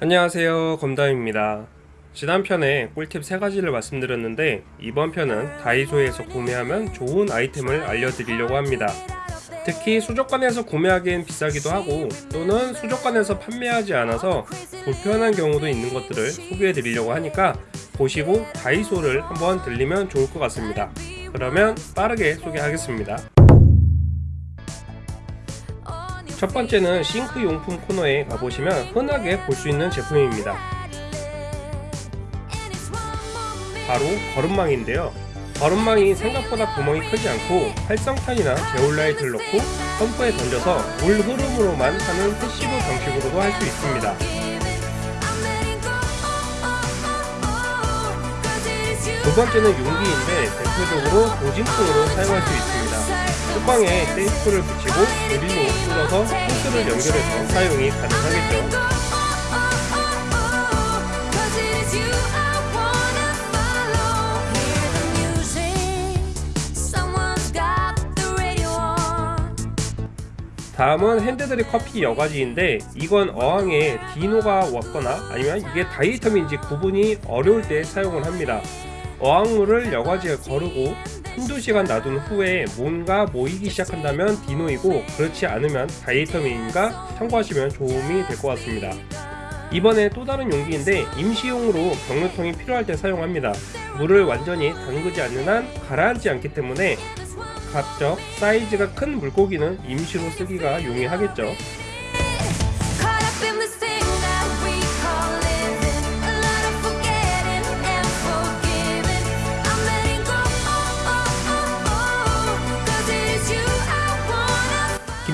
안녕하세요. 검담입니다. 지난 편에 꿀팁 3가지를 말씀드렸는데 이번 편은 다이소에서 구매하면 좋은 아이템을 알려드리려고 합니다. 특히 수족관에서 구매하기엔 비싸기도 하고 또는 수족관에서 판매하지 않아서 불편한 경우도 있는 것들을 소개해 드리려고 하니까 보시고 다이소를 한번 들리면 좋을 것 같습니다. 그러면 빠르게 소개하겠습니다 첫 번째는 싱크 용품 코너에 가보시면 흔하게 볼 수 있는 제품입니다. 바로 거름망인데요. 거름망이 생각보다 구멍이 크지 않고 활성탄이나 제올라이트를 넣고 펌프에 던져서 물 흐름으로만 하는 passive 방식으로도 할 수 있습니다. 두 번째는 용기인데 대표적으로 dosing통으로 사용할 수 있습니다. 뚜껑에 테이프를 붙이고 드릴로 뚫어서 호스를 연결해서 사용이 가능하겠죠. 다음은 핸드드립 커피 여과지인데 이건 어항에 디노가 왔거나 아니면 이게 다이텀인지 구분이 어려울 때 사용을 합니다. 어항물을 여과지에 거르고 한두 시간 놔둔 후에 뭔가 모이기 시작한다면 디노이고 그렇지 않으면 다이터민인가 참고하시면 도움이 될 것 같습니다. 이번에 또 다른 용기인데 임시용으로 경로통이 필요할 때 사용합니다. 물을 완전히 담그지 않는 한 가라앉지 않기 때문에 가적 사이즈가 큰 물고기는 임시로 쓰기가 용이하겠죠.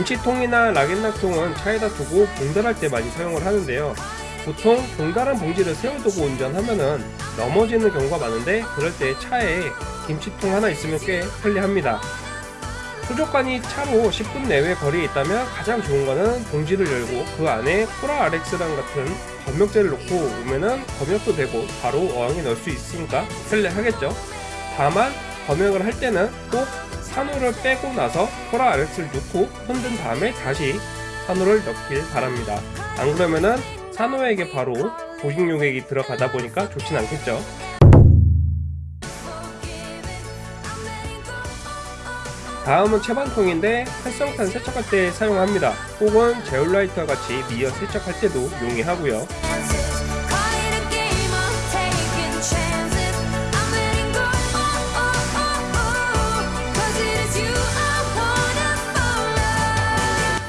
김치통이나 라겐락통은 차에다 두고 봉달할 때 많이 사용을 하는데요. 보통 봉달한 봉지를 세워두고 운전하면은 넘어지는 경우가 많은데 그럴 때 차에 김치통 하나 있으면 꽤 편리합니다. 수족관이 차로 10분 내외 거리에 있다면 가장 좋은 거는 봉지를 열고 그 안에 코라 RX랑 같은 검역제를 넣고 오면은 검역도 되고 바로 어항에 넣을 수 있으니까 편리하겠죠. 다만 검역을 할 때는 꼭 산호를 빼고 나서 코라 RX를 넣고 흔든 다음에 다시 산호를 넣길 바랍니다. 안 그러면은 산호에게 바로 보식 용액이 들어가다 보니까 좋진 않겠죠. 다음은 채반통인데 활성탄 세척할 때 사용합니다. 혹은 제올라이트와 같이 미어 세척할 때도 용이하고요.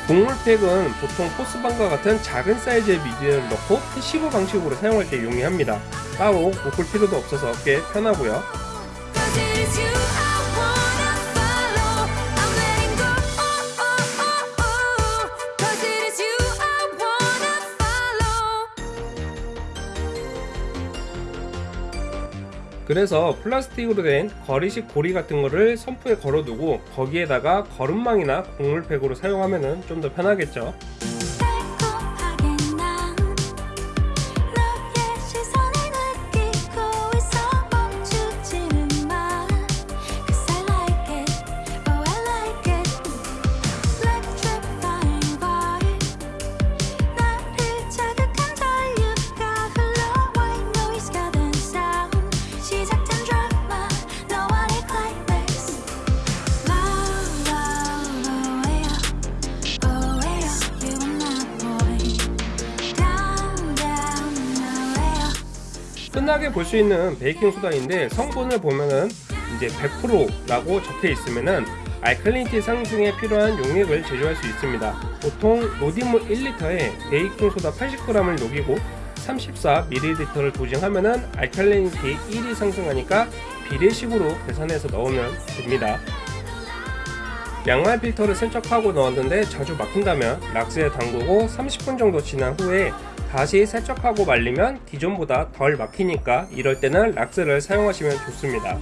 곡물팩은 보통 포스반과 같은 작은 사이즈의 미디어를 넣고 passive 방식으로 사용할 때 용이합니다. 따로 묶을 필요도 없어서 꽤 편하고요. 그래서 플라스틱으로 된 걸이식 고리 같은 거를 선풍에 걸어두고 거기에다가 거름망이나 곡물팩으로 사용하면 좀 더 편하겠죠 흔하게 볼 수 있는 베이킹 소다인데 성분을 보면은 이제 100%라고 적혀 있으면은 알칼리니티 상승에 필요한 용액을 제조할 수 있습니다. 보통 로딩물 1리터에 베이킹 소다 80g을 녹이고 34ml를 도징하면은 알칼리니티 1이 상승하니까 비례식으로 계산해서 넣으면 됩니다. 양말 필터를 세척하고 넣었는데 자주 막힌다면 락스에 담그고 30분 정도 지난 후에 다시 세척하고 말리면 기존보다 덜 막히니까 이럴 때는 락스를 사용하시면 좋습니다.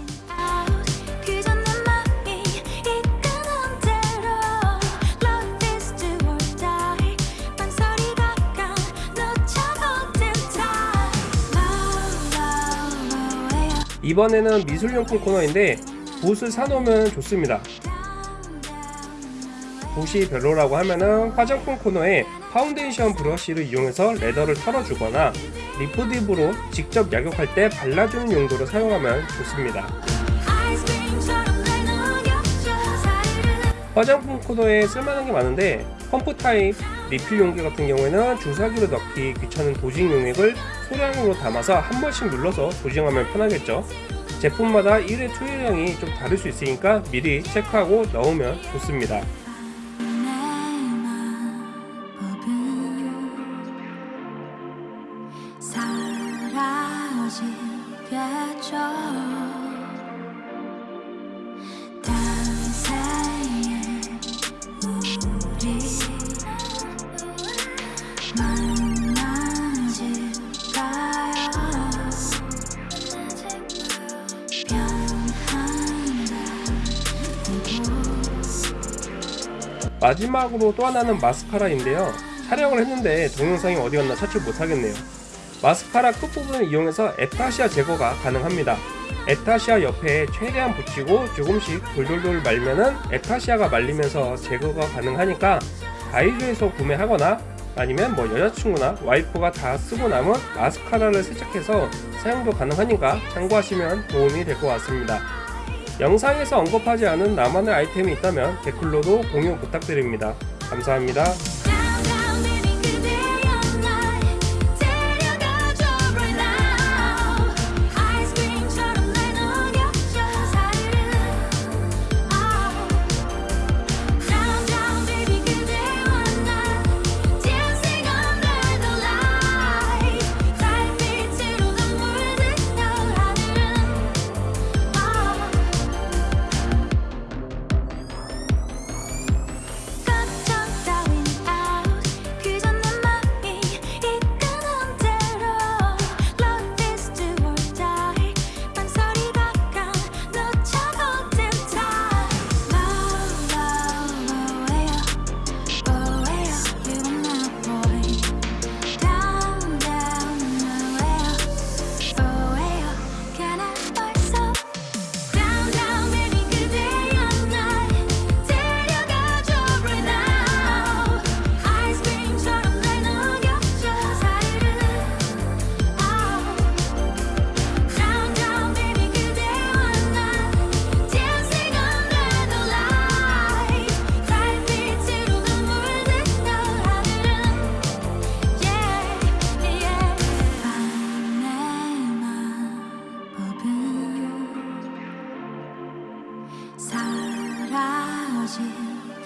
이번에는 미술용품 코너인데 붓을 사놓으면 좋습니다. 붓이 별로라고 하면은 화장품 코너에 파운데이션 브러쉬를 이용해서 레더를 털어주거나 리프딥으로 직접 약욕할 때 발라주는 용도로 사용하면 좋습니다. 화장품 코너에 쓸만한 게 많은데 펌프 타입 리필 용기 같은 경우에는 주사기로 넣기 귀찮은 dosing 용액을 소량으로 담아서 한 번씩 눌러서 dosing하면 편하겠죠. 제품마다 1회 투여량이 좀 다를 수 있으니까 미리 체크하고 넣으면 좋습니다. 마지막으로 또 하나는 마스카라인데요. 촬영을 했는데 동영상이 어디 갔나 찾지 못하겠네요. 마스카라 끝부분을 이용해서 에타시아 제거가 가능합니다. 에타시아 옆에 최대한 붙이고 조금씩 돌돌돌 말면은 에타시아가 말리면서 제거가 가능하니까 다이소에서 구매하거나 아니면 뭐 여자친구나 와이프가 다 쓰고 남은 마스카라를 세척해서 사용도 가능하니까 참고하시면 도움이 될 것 같습니다. 영상에서 언급하지 않은 나만의 아이템이 있다면 댓글로도 공유 부탁드립니다. 감사합니다.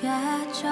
亚洲